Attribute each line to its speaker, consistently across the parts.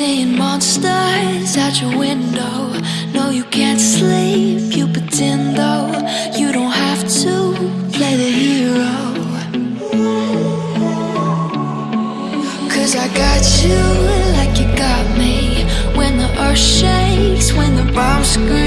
Speaker 1: Seeing monsters at your window. No, you can't sleep, you pretend though. You don't have to play the hero. Cause I got you like you got me. When the earth shakes, when the bombs scream,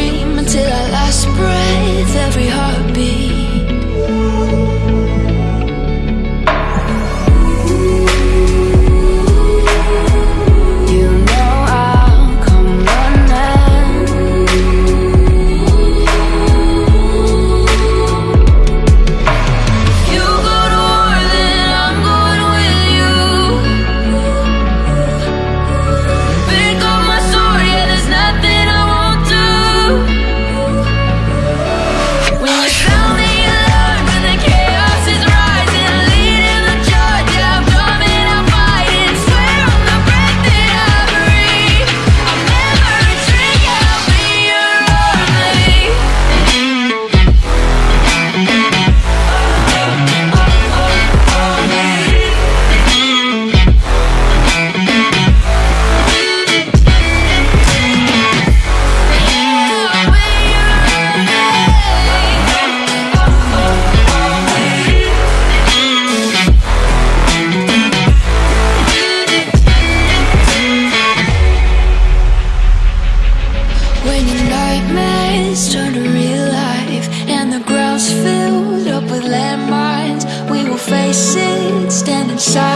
Speaker 1: nightmares turn to real life and the ground's filled up with landmines, we will face it standing side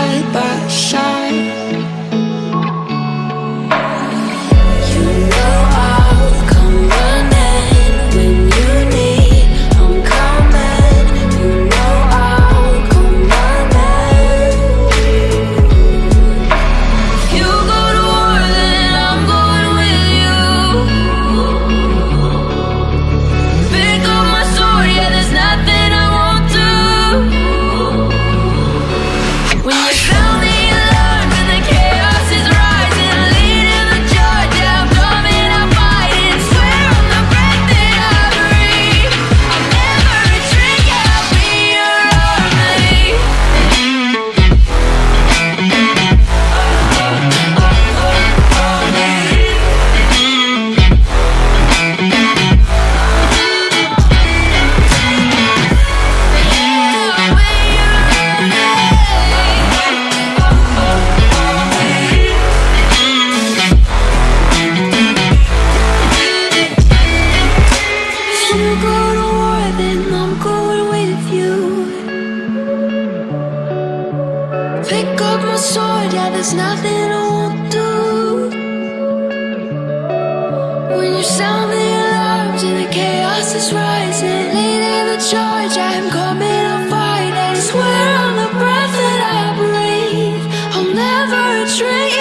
Speaker 1: there's nothing I won't do. When you sound the alarms and the chaos is rising, leading the charge, I'm coming, I'm fighting. Swear on the breath that I breathe, I'll never retreat.